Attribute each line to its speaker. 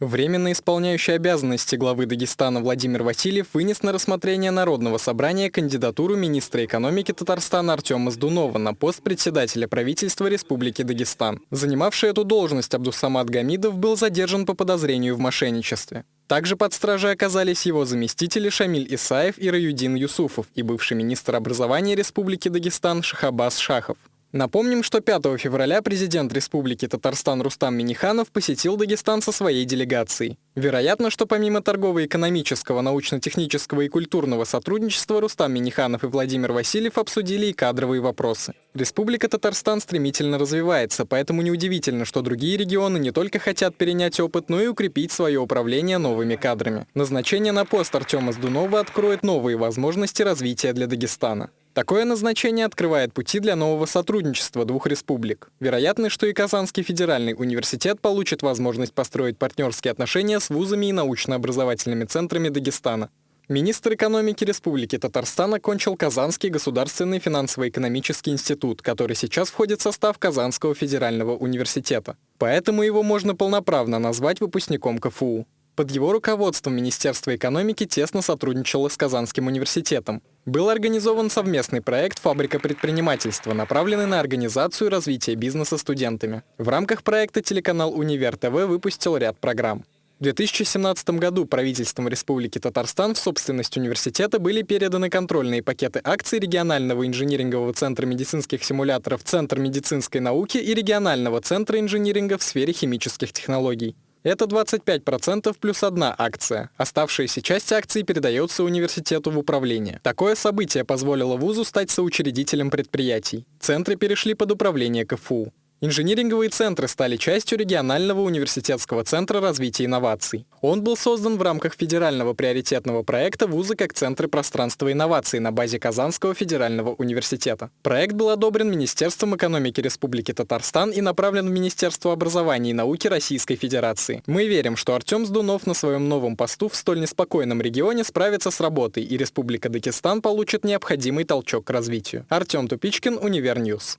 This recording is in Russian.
Speaker 1: Временно исполняющий обязанности главы Дагестана Владимир Васильев вынес на рассмотрение Народного собрания кандидатуру министра экономики Татарстана Артема Сдунова на пост председателя правительства Республики Дагестан. Занимавший эту должность Абдусамат Гамидов был задержан по подозрению в мошенничестве. Также под стражей оказались его заместители Шамиль Исаев и Раюдин Юсуфов и бывший министр образования Республики Дагестан Шахабас Шахов. Напомним, что 5 февраля президент Республики Татарстан Рустам Миниханов посетил Дагестан со своей делегацией. Вероятно, что помимо торгово-экономического, научно-технического и культурного сотрудничества Рустам Миниханов и Владимир Васильев обсудили и кадровые вопросы. Республика Татарстан стремительно развивается, поэтому неудивительно, что другие регионы не только хотят перенять опыт, но и укрепить свое управление новыми кадрами. Назначение на пост Артема Сдунова откроет новые возможности развития для Дагестана. Такое назначение открывает пути для нового сотрудничества двух республик. Вероятно, что и Казанский федеральный университет получит возможность построить партнерские отношения с вузами и научно-образовательными центрами Дагестана. Министр экономики Республики Татарстан окончил Казанский государственный финансово-экономический институт, который сейчас входит в состав Казанского федерального университета. Поэтому его можно полноправно назвать выпускником КФУ. Под его руководством Министерство экономики тесно сотрудничало с Казанским университетом. Был организован совместный проект «Фабрика предпринимательства», направленный на организацию и развитие бизнеса студентами. В рамках проекта телеканал «Универ ТВ» выпустил ряд программ. В 2017 году правительством Республики Татарстан в собственность университета были переданы контрольные пакеты акций регионального инжинирингового центра медицинских симуляторов «Центр медицинской науки» и регионального центра инжиниринга в сфере химических технологий. Это 25% плюс одна акция. Оставшаяся часть акций передается университету в управление. Такое событие позволило вузу стать соучредителем предприятий. Центры перешли под управление КФУ. Инжиниринговые центры стали частью регионального университетского центра развития инноваций. Он был создан в рамках федерального приоритетного проекта вуза как центры пространства инноваций на базе Казанского федерального университета. Проект был одобрен Министерством экономики Республики Татарстан и направлен в Министерство образования и науки Российской Федерации. Мы верим, что Артем Сдунов на своем новом посту в столь неспокойном регионе справится с работой, и Республика Дагестан получит необходимый толчок к развитию. Артем Тупичкин, Univer News.